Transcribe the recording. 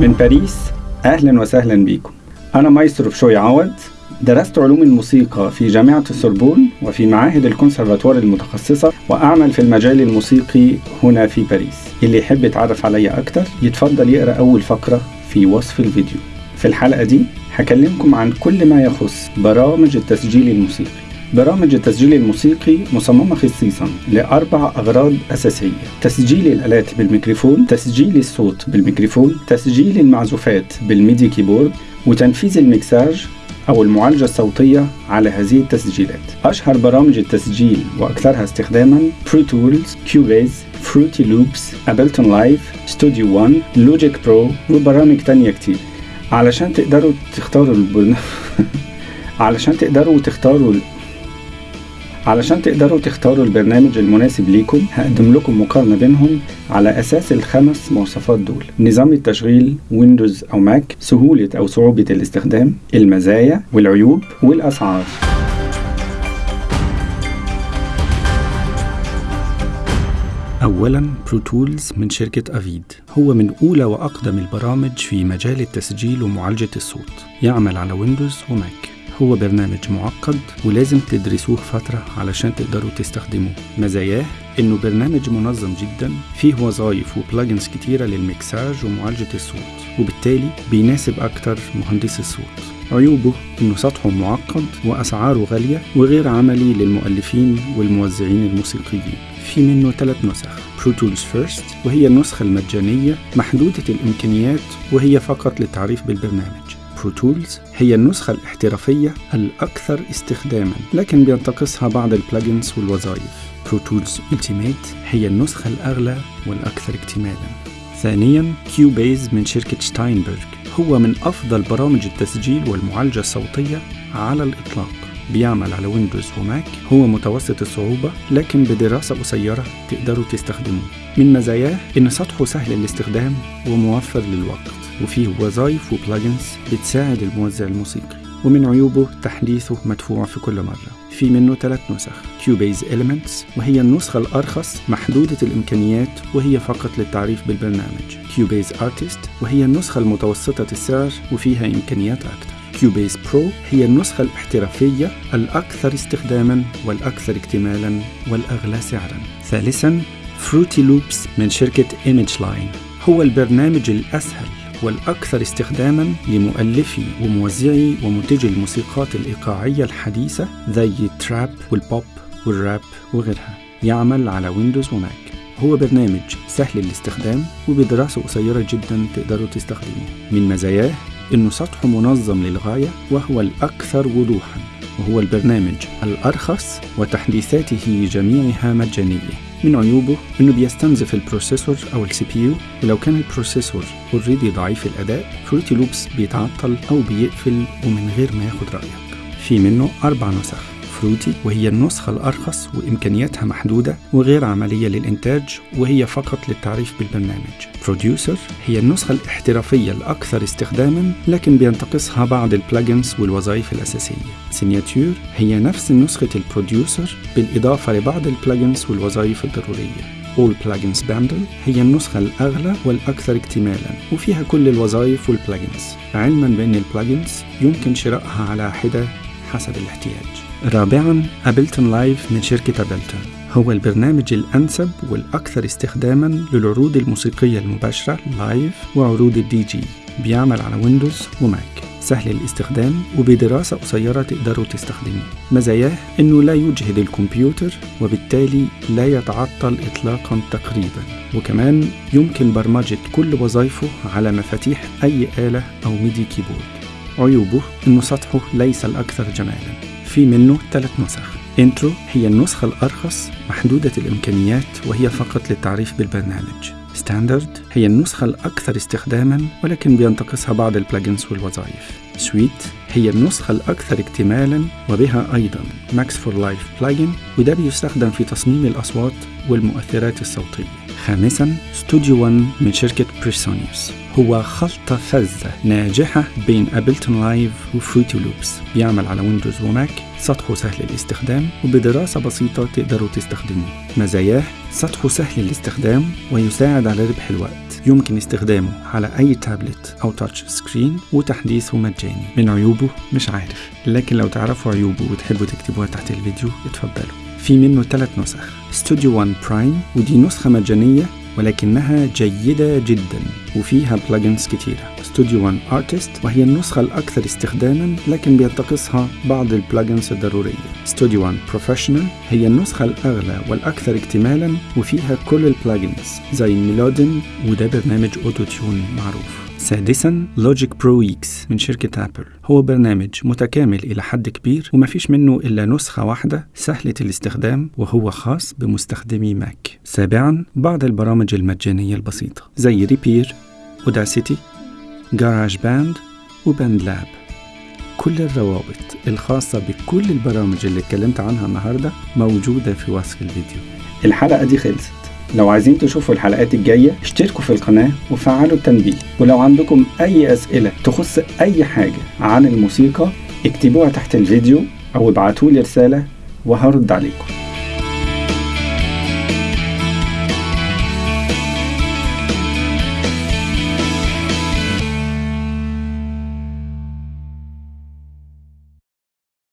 من باريس أهلا وسهلا بكم. أنا مايسترو بشوي عوض. درست علوم الموسيقى في جامعة السوربون وفي معاهد الكونسرفاتوار المتخصصة وأعمل في المجال الموسيقي هنا في باريس. اللي يحب يتعرف عليا أكتر يتفضل يقرأ أول فقرة في وصف الفيديو. في الحلقة دي هكلمكم عن كل ما يخص برامج التسجيل الموسيقي. برامج التسجيل الموسيقي مصممة خصيصا لأربع أغراض أساسية تسجيل الآلات بالميكروفون تسجيل الصوت بالميكروفون تسجيل المعزوفات بال MIDI keyboard وتنفيذ المكساج أو المعالجة الصوتية على هذه التسجيلات. أشهر برامج التسجيل وأكثرها استخداما Pro Tools، Cubase، Fruity Loops، Ableton Live، Studio 1، Logic Pro وبرامج تانية كتير. علشان تقدروا تختاروا البرنامج علشان تقدروا تختاروا علشان تقدروا تختاروا البرنامج المناسب ليكم هقدم لكم مقارنة بينهم على أساس الخمس مواصفات دول نظام التشغيل Windows أو Mac سهولة أو صعوبة الاستخدام المزايا والعيوب والأسعار. أولا Pro Tools من شركة Avid هو من أولى وأقدم البرامج في مجال التسجيل ومعالجة الصوت. يعمل على Windows و Mac. هو برنامج معقد ولازم تدرسوه فترة علشان تقدروا تستخدموه. مزاياه إنه برنامج منظم جدا فيه وظائف و plugins كتيرة للمكساج ومعالجة الصوت وبالتالي بيناسب أكتر مهندس الصوت. عيوبه إنه سطحه معقد وأسعاره غالية وغير عملي للمؤلفين والموزعين الموسيقيين. في منه ثلاث نسخ Pro Tools First وهي النسخة المجانية محدودة الإمكانيات وهي فقط للتعريف بالبرنامج. Pro Tools هي النسخة الاحترافية الأكثر استخداما لكن بينتقصها بعض ال plugins والوظائف. Pro Tools Ultimate هي النسخة الأغلى والأكثر اكتمالا. ثانيا Cubase من شركة Steinberg هو من أفضل برامج التسجيل والمعالجة الصوتية على الإطلاق. بيعمل على Windows و Mac هو متوسط الصعوبة لكن بدراسة قصيرة تقدروا تستخدموه. من مزاياه إن سطحه سهل الاستخدام وموفر للوقت. وفيه وظائف و plugins بتساعد الموزع الموسيقي. ومن عيوبه تحديثه مدفوع في كل مرة. في منه ثلاث نسخ Cubase Elements وهي النسخة الأرخص محدودة الإمكانيات وهي فقط للتعريف بالبرنامج. Cubase Artist وهي النسخة المتوسطة السعر وفيها إمكانيات أكثر. Cubase Pro هي النسخة الاحترافية الأكثر استخداما والأكثر اكتمالا والأغلى سعرا. ثالثا Fruity Loops من شركة Image-Line هو البرنامج الأسهل والأكثر استخداما لمؤلفي وموزعي ومنتجي الموسيقات الإيقاعية الحديثة زي التراب والبوب والراب وغيرها. يعمل على Windows و Mac. هو برنامج سهل الاستخدام وبدراسة قصيرة جدا تقدروا تستخدموه. من مزاياه إنه سطحه منظم للغاية وهو الأكثر وضوحا. وهو البرنامج الأرخص وتحديثاته جميعها مجانية. من عيوبه إنه بيستنزف ال processor أو ال CPU. ولو كان ال processor already ضعيف الأداء Fruity Loops بيتعطل أو بيقفل ومن غير ما ياخد رأيك. في منه أربع نسخ. Fruity وهي النسخة الأرخص وإمكانياتها محدودة وغير عملية للإنتاج وهي فقط للتعريف بالبرنامج. Producer هي النسخة الاحترافية الأكثر استخداما لكن بينتقصها بعض ال plugins والوظائف الأساسية. Signature هي نفس نسخة ال Producer بالإضافة لبعض ال plugins والوظائف الضرورية. All Plugins Bundle هي النسخة الأغلى والأكثر اكتمالا وفيها كل الوظائف وال plugins علما بأن ال plugins يمكن شرائها على حدة حسب الاحتياج. رابعا Ableton Live من شركة Ableton. هو البرنامج الأنسب والأكثر استخداما للعروض الموسيقية المباشرة live وعروض الدي جي بيعمل على Windows و Mac. سهل الاستخدام وبدراسة قصيرة تقدروا تستخدموه مزاياه إنه لا يجهد الكمبيوتر وبالتالي لا يتعطل اطلاقا تقريبا. وكمان يمكن برمجة كل وظائفه على مفاتيح أي آلة أو MIDI keyboard. عيوبه إنه سطحه ليس الأكثر جمالا. في منه ثلاث نسخ. Intro هي النسخة الأرخص محدودة الإمكانيات وهي فقط للتعريف بالبرنامج. Standard هي النسخة الأكثر استخداما ولكن بينتقصها بعض ال plugins والوظائف. Suite هي النسخة الأكثر اكتمالا وبها أيضا Max for Live plugin وده بيستخدم في تصميم الأصوات والمؤثرات الصوتية. خامسا ستوديو 1 من شركة PreSonus هو خلطة فذة ناجحة بين Ableton Live و Fruity Loops بيعمل على Windows و Mac سطحه سهل الاستخدام وبدراسة بسيطة تقدروا تستخدموه. مزاياه سطحه سهل الاستخدام ويساعد على ربح الوقت. يمكن استخدامه على أي تابلت أو touch screen وتحديثه مجاني. من عيوبه؟ مش عارف. لكن لو تعرفوا عيوبه وتحبوا تكتبوها تحت الفيديو اتفضلوا. في منه ثلاث نسخ. ستوديو 1 Prime ودي نسخة مجانية ولكنها جيدة جدا وفيها plugins كتيرة. ستوديو 1 Artist وهي النسخة الأكثر استخداما لكن بينتقصها بعض ال plugins الضرورية. ستوديو 1 Professional هي النسخة الأغلى والأكثر اكتمالا وفيها كل ال plugins زي Melodyne وده برنامج Auto-Tune معروف. سادسا Logic Pro X من شركة Apple هو برنامج متكامل إلى حد كبير وما فيش منه إلا نسخة واحدة سهلة الاستخدام وهو خاص بمستخدمي Mac سابعا بعض البرامج المجانية البسيطة زي Reaper و Audacity GarageBand و BandLab كل الروابط الخاصة بكل البرامج اللي اتكلمت عنها النهاردة موجودة في وصف الفيديو. الحلقة دي خلصت. لو عايزين تشوفوا الحلقات الجاية اشتركوا في القناة وفعلوا التنبيه. ولو عندكم أي أسئلة تخص أي حاجة عن الموسيقى اكتبوها تحت الفيديو أو ابعتولي رسالة وهرد عليكم.